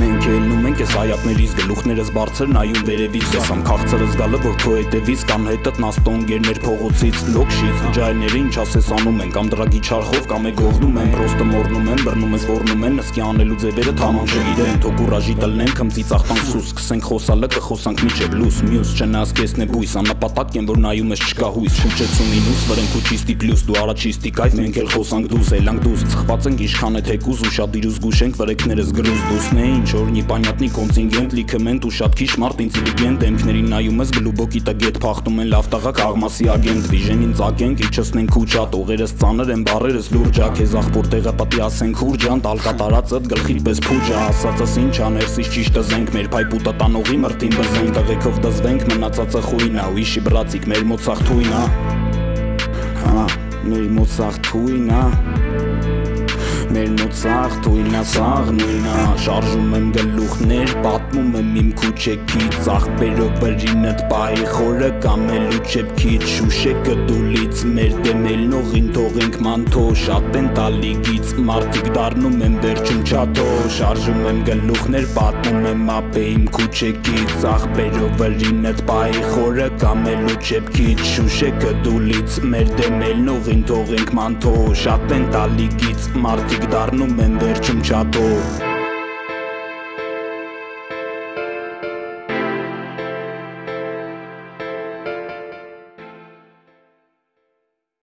Մենք ելնում ենք այս հայատներից գլուխներս բարձր նայում վերևից Ես ամ քաղցրս գալը որ քո հետևից կամ հետդ նաստոնգերներ փողոցից լոքշից ջայները ինչ ասես անում են կամ դրագի չարխով կամ է գողնում են պրոստը մորնում են բռնում ես ոռնում են նսկի անելու ձևերը թաման չգիտեն թո կուրաժի տլնեն քմծի ծախտան սուս սկսենք խոսալը կխոսանք միջև լուս մյուս չնաս կեսն է բույս անապատակ եմ որ նայում ես չկա հույս շուչեցու մինուս վրեն քու չիստի պլյուս դու առաջիստիկ այդ մենք էլ խոսանք դուս էլանք դուս ծխված ենք ինչքան է թեկուզ ու շատ դիրուս գուշենք վրեքներս գրուզ դուսն է ինչ օրնի պանյատնի կոնտինգենտ լիքմենտ ու շատ քիչ մարդ ինտելիգենտ դեմքներին նայում ես գլուբոկի տագետ փախտում են լավ տաղակ աղմասի ագենտ վիժենին ծակենք իջեցնենք քուչատ օղերս ծանր են բարերս լուրջա քեզ ախպոր տեղը պատի ասենք հուրջան տալկա տարածդ գլխիդ պես փուջա ասածս ինչ աներսից ճիշտը զենք մեր փայ պուտա տանողի մրտին բզենք տղեկով դզվենք մնացածը խույնա ուիշի բրացիկ մեր մոծախ թույնա հա մեր մոծախ թույնա Մեր մոծախ թույնա սաղ նույնա Շարժում եմ գլուխներ, պատմում եմ իմ քուչեքի Ծաղբերով վրինըտ պահի խորը կամելու չեպքից Շուշեկը դուլից մեր դեմելնողին թողենք մանթո Շատ են տալիգից, մարդիկ դարնում են վերջում չաթո Շարժում եմ գլուխներ, պատմում եմ ապե իմ քուչեքի Ծաղբերով վրինըտ պահի խորը կամելու չեպքից Շուշեկը դուլից մեր դեմելնողին թողենք մանթո Շատ են տալիգից, մարդիկ դառնում են վերջում չաթով